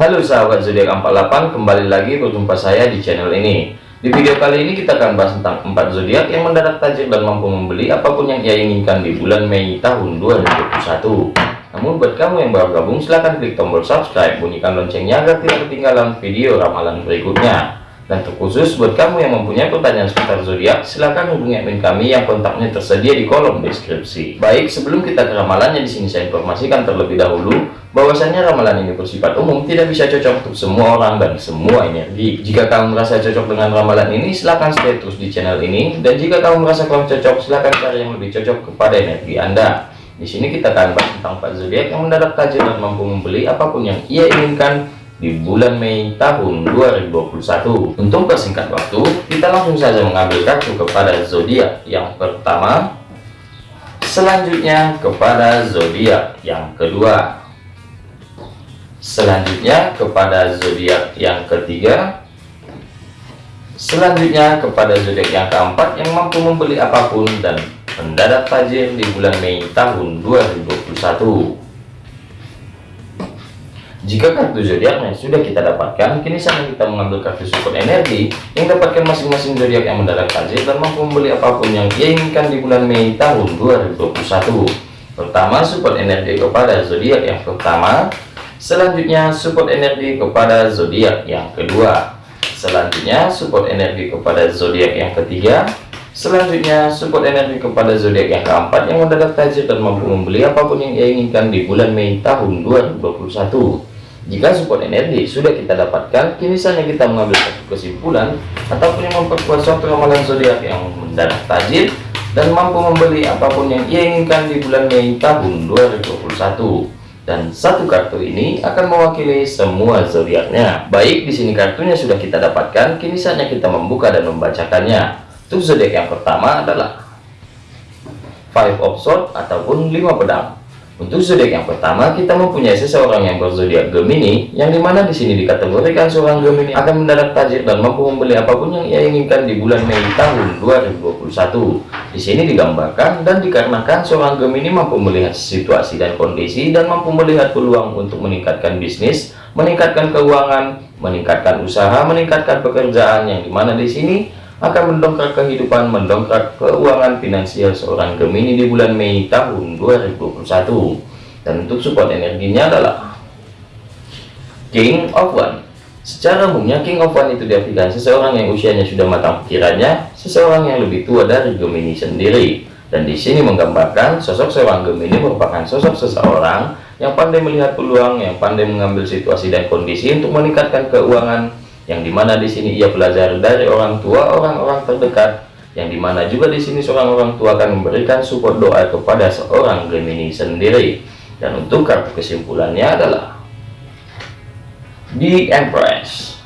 Halo sahabat zodiak 48, kembali lagi berjumpa saya di channel ini. Di video kali ini kita akan bahas tentang 4 zodiak yang mendadak tajir dan mampu membeli apa pun yang ia inginkan di bulan Mei tahun 2021. Namun buat kamu yang baru gabung silahkan klik tombol subscribe, bunyikan loncengnya agar tidak ketinggalan video ramalan berikutnya. Dan terkhusus buat kamu yang mempunyai pertanyaan seputar zodiak, silahkan hubungi admin kami yang kontaknya tersedia di kolom deskripsi. Baik, sebelum kita ke ramalannya di sini saya informasikan terlebih dahulu bahwasanya ramalan ini bersifat umum, tidak bisa cocok untuk semua orang dan semua energi. Jika kamu merasa cocok dengan ramalan ini, silahkan stay terus di channel ini. Dan jika kamu merasa kurang cocok, silahkan cari yang lebih cocok kepada energi Anda. Di sini kita akan bahas tentang Pak zodiak yang mendadak tajir dan mampu membeli apa pun yang ia inginkan di bulan Mei tahun 2021. Untuk persingkat waktu, kita langsung saja mengambil kartu kepada zodiak yang pertama, selanjutnya kepada zodiak yang kedua, selanjutnya kepada zodiak yang ketiga, selanjutnya kepada zodiak yang keempat yang mampu membeli apa pun dan mendadak tajir di bulan Mei tahun 2021. Jika kartu zodiaknya sudah kita dapatkan, kini saatnya kita mengambil kartu support energi yang dapatkan masing-masing zodiak yang mendadak tajir dan mampu membeli apa pun yang ia inginkan di bulan Mei tahun 2021. Pertama, support energi kepada zodiak yang pertama. Selanjutnya, support energi kepada zodiak yang kedua. Selanjutnya, support energi kepada zodiak yang ketiga. Selanjutnya, support energi kepada zodiak yang keempat yang mendadak tajir dan mampu membeli apa pun yang ia inginkan di bulan Mei tahun 2021. Jika support energi sudah kita dapatkan, kini saatnya kita mengambil satu kesimpulan ataupun yang memperkuat suatu ramalan zodiak yang mendadak tajir dan mampu membeli apa pun yang ia inginkan di bulan Mei tahun 2021. Dan satu kartu ini akan mewakili semua zodiaknya. Baik, di sini kartunya sudah kita dapatkan, kini saatnya kita membuka dan membacakannya. Untuk zodiak yang pertama adalah Five of Swords ataupun lima pedang. Untuk zodiak yang pertama, kita mempunyai seseorang yang berzodiak Gemini, yang di mana di sini dikategorikan seorang Gemini akan mendadak tajir dan mampu membeli apa pun yang ia inginkan di bulan Mei tahun 2021. Di sini digambarkan dan dikarenakan seorang Gemini mampu melihat situasi dan kondisi dan mampu melihat peluang untuk meningkatkan bisnis, meningkatkan keuangan, meningkatkan usaha, meningkatkan pekerjaan yang di mana di sini akan mendongkrak kehidupan, mendongkrak keuangan finansial seorang Gemini di bulan Mei tahun 2021. Dan untuk support energinya adalah King of One. Secara umumnya King of One itu diartikan seseorang yang usianya sudah matang pikirannya, seseorang yang lebih tua dari Gemini sendiri. Dan di sini menggambarkan sosok seorang Gemini merupakan sosok seseorang yang pandai melihat peluang, yang pandai mengambil situasi dan kondisi untuk meningkatkan keuangan, yang di mana di sini ia belajar dari orang tua orang-orang terdekat. Yang di mana juga di sini seorang orang tua akan memberikan support doa kepada seorang Gemini sendiri. Dan untuk kartu kesimpulannya adalah di Empress.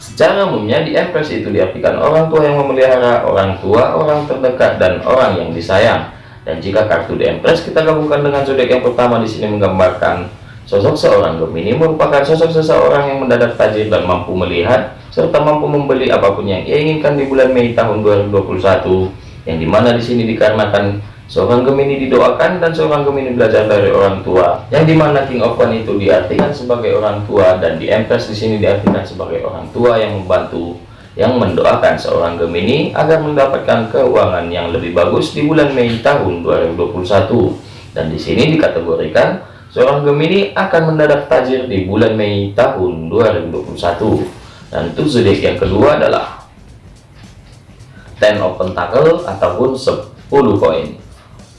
Secara umumnya di Empress itu diartikan orang tua yang memelihara orang tua orang terdekat dan orang yang disayang. Dan jika kartu di Empress kita gabungkan dengan zodiak yang pertama di sini menggambarkan Sosok seorang Gemini merupakan sosok seseorang yang mendadak tajir dan mampu melihat serta mampu membeli apa pun yang ia inginkan di bulan Mei tahun 2021 yang di mana di sini dikarenakan seorang Gemini didoakan dan seorang Gemini belajar dari orang tua yang di mana King of One itu diartikan sebagai orang tua dan di Empress di sini diartikan sebagai orang tua yang membantu yang mendoakan seorang Gemini agar mendapatkan keuangan yang lebih bagus di bulan Mei tahun 2021 dan di sini dikategorikan Seorang Gemini akan mendadak tajir di bulan Mei tahun 2021. Dan zodiak yang kedua adalah Ten of Pentacle ataupun 10 koin.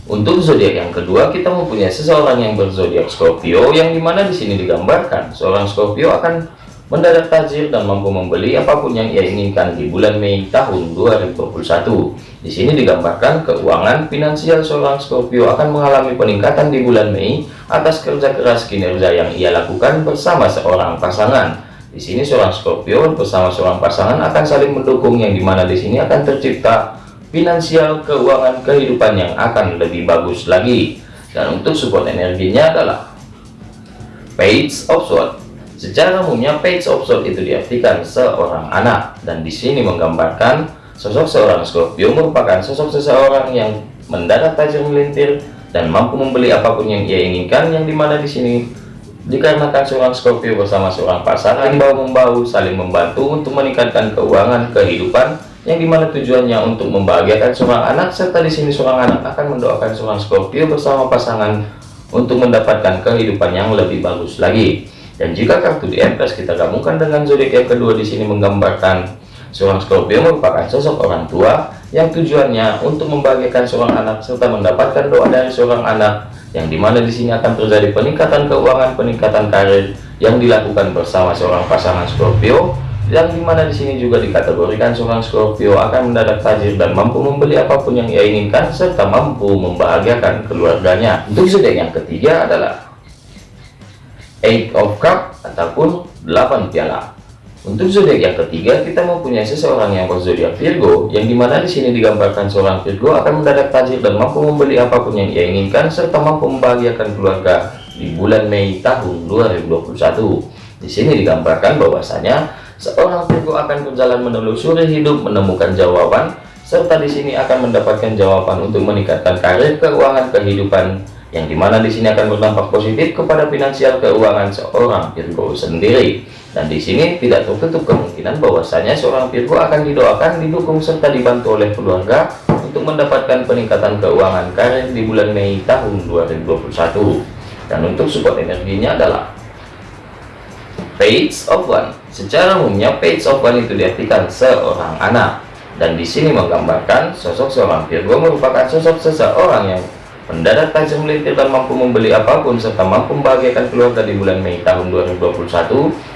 Untuk zodiak yang kedua kita mempunyai seseorang yang berzodiak Scorpio yang di mana di sini digambarkan seorang Scorpio akan mendadak tajir dan mampu membeli apa pun yang ia inginkan di bulan Mei tahun 2021. Di sini digambarkan keuangan finansial seorang Scorpio akan mengalami peningkatan di bulan Mei atas kerja keras kinerja yang ia lakukan bersama seorang pasangan. Di sini seorang Scorpio bersama seorang pasangan akan saling mendukung yang di mana di sini akan tercipta finansial keuangan kehidupan yang akan lebih bagus lagi. Dan untuk support energinya adalah Page of Swords Secara umumnya page of sword itu diartikan seorang anak. Dan di sini menggambarkan sosok seorang Scorpio merupakan sosok seseorang yang mendadak tajam melintir dan mampu membeli apa pun yang ia inginkan yang di mana di sini dikarenakan seorang Scorpio bersama seorang pasangan yang bahu-membahu saling membantu untuk meningkatkan keuangan kehidupan yang di mana tujuannya untuk membahagiakan seorang anak serta di sini seorang anak akan mendoakan seorang Scorpio bersama pasangan untuk mendapatkan kehidupan yang lebih bagus lagi dan jika kartu di Empress kita gabungkan dengan zodiak yang kedua di sini menggambarkan seorang Scorpio merupakan sosok orang tua yang tujuannya untuk membahagiakan seorang anak serta mendapatkan doa dari seorang anak yang di mana di sini akan terjadi peningkatan keuangan, peningkatan karir yang dilakukan bersama seorang pasangan Scorpio yang di mana di sini juga dikategorikan seorang Scorpio akan mendadak tajir dan mampu membeli apa pun yang ia inginkan serta mampu membahagiakan keluarganya. Untuk zodiak yang ketiga adalah Eight of Cup ataupun 8 piala. Untuk zodiak yang ketiga, kita mempunyai seseorang yang berzodiak Virgo, yang di mana di sini digambarkan seorang Virgo akan mendadak tajir dan mampu membeli apa pun yang ia inginkan, serta mampu membahagiakan keluarga di bulan Mei tahun 2021. Di sini digambarkan bahwasanya seorang Virgo akan berjalan menelusuri hidup, menemukan jawaban, serta di sini akan mendapatkan jawaban untuk meningkatkan karir, keuangan, kehidupan, yang di mana di sini akan berdampak positif kepada finansial keuangan seorang Virgo sendiri. Dan di sini tidak tertutup kemungkinan bahwasanya seorang Virgo akan didoakan, didukung serta dibantu oleh keluarga untuk mendapatkan peningkatan keuangan karir di bulan Mei tahun 2021. Dan untuk support energinya adalah Page of One. Secara umumnya Page of One itu diartikan seorang anak. Dan di sini menggambarkan sosok seorang Virgo merupakan sosok seseorang yang Mendadak tajam melintir mampu membeli apa pun serta mampu membahagiakan keluarga di bulan Mei tahun 2021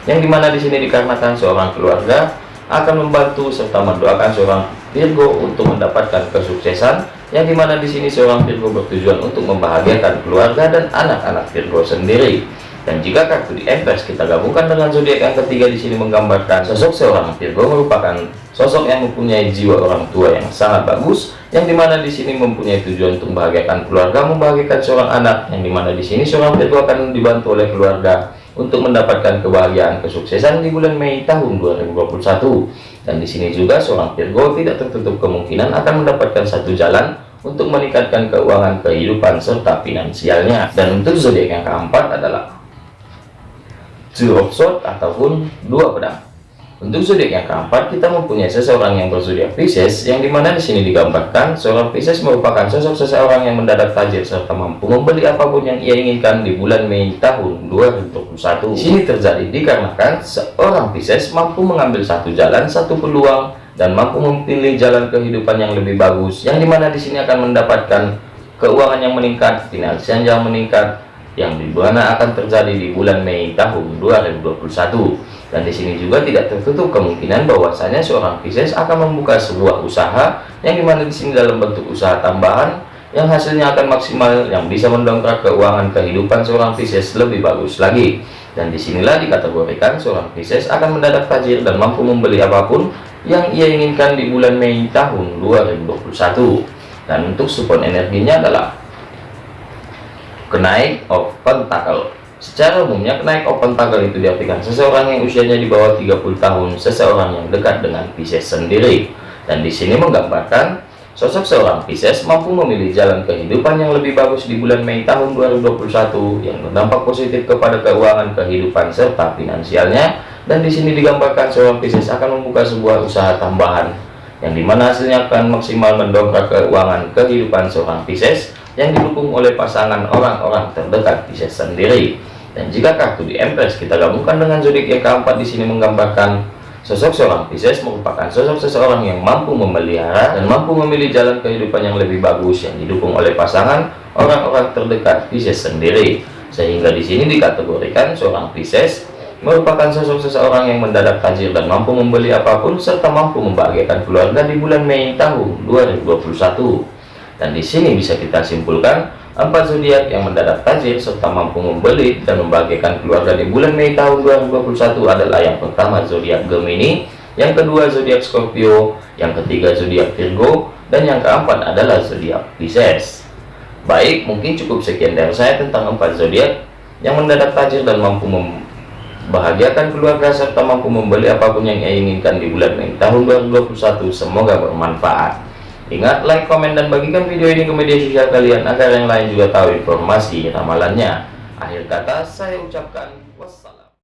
yang di mana di sini dikarenakan seorang keluarga akan membantu serta mendoakan seorang Virgo untuk mendapatkan kesuksesan yang di mana di sini seorang Virgo bertujuan untuk membahagiakan keluarga dan anak-anak Virgo sendiri. Dan jika kartu di Empress kita gabungkan dengan zodiak yang ketiga di sini menggambarkan sosok seorang Virgo merupakan sosok yang mempunyai jiwa orang tua yang sangat bagus yang di mana di sini mempunyai tujuan untuk membahagiakan keluarga membahagiakan seorang anak. Yang di mana di sini seorang Virgo akan dibantu oleh keluarga untuk mendapatkan kebahagiaan kesuksesan di bulan Mei tahun 2021 dan di sini juga seorang Virgo tidak tertutup kemungkinan akan mendapatkan satu jalan untuk meningkatkan keuangan kehidupan serta finansialnya. Dan untuk zodiak yang keempat adalah of sword ataupun dua pedang untuk zodiak yang keempat kita mempunyai seseorang yang berzodiak Pisces yang di mana di sini digambarkan seorang Pisces merupakan sosok seseorang yang mendadak tajir serta mampu membeli apa pun yang ia inginkan di bulan Mei tahun 2021 di sini terjadi dikarenakan seorang Pisces mampu mengambil satu jalan satu peluang dan mampu memilih jalan kehidupan yang lebih bagus yang di mana di sini akan mendapatkan keuangan yang meningkat finansial yang meningkat yang di mana akan terjadi di bulan Mei tahun 2021 dan di sini juga tidak tertutup kemungkinan bahwasanya seorang Pisces akan membuka sebuah usaha yang di mana di sini dalam bentuk usaha tambahan yang hasilnya akan maksimal yang bisa mendongkrak keuangan kehidupan seorang Pisces lebih bagus lagi. Dan di sinilah dikategorikan seorang Pisces akan mendadak tajir dan mampu membeli apa pun yang ia inginkan di bulan Mei tahun 2021 dan untuk support energinya adalah kenaik of pentacle secara umumnya kenaik of pentacle itu diartikan seseorang yang usianya di bawah 30 tahun seseorang yang dekat dengan Pisces sendiri dan di sini menggambarkan sosok seorang Pisces mampu memilih jalan kehidupan yang lebih bagus di bulan Mei tahun 2021 yang berdampak positif kepada keuangan kehidupan serta finansialnya dan di sini digambarkan seorang Pisces akan membuka sebuah usaha tambahan yang di mana hasilnya akan maksimal mendongkrak keuangan kehidupan seorang Pisces yang didukung oleh pasangan orang-orang terdekat Pisces sendiri. Dan jika kartu di Empress kita gabungkan dengan zodiak yang keempat di sini menggambarkan sosok seorang Pisces merupakan sosok seseorang yang mampu memelihara dan mampu memilih jalan kehidupan yang lebih bagus yang didukung oleh pasangan orang-orang terdekat Pisces sendiri. Sehingga di sini dikategorikan seorang Pisces merupakan sosok seseorang yang mendadak tajir dan mampu membeli apa pun serta mampu membahagiakan keluarga di bulan Mei tahun 2021 dan di sini bisa kita simpulkan empat zodiak yang mendadak tajir serta mampu membeli dan membagikan keluarga di bulan Mei tahun 2021 adalah yang pertama zodiak Gemini, yang kedua zodiak Scorpio, yang ketiga zodiak Virgo, dan yang keempat adalah zodiak Pisces. Baik, mungkin cukup sekian dari saya tentang empat zodiak yang mendadak tajir dan mampu membahagiakan keluarga serta mampu membeli apa pun yang ia inginkan di bulan Mei tahun 2021. Semoga bermanfaat. Ingat like, komen, dan bagikan video ini ke media sosial kalian agar yang lain juga tahu informasi ramalannya. Akhir kata saya ucapkan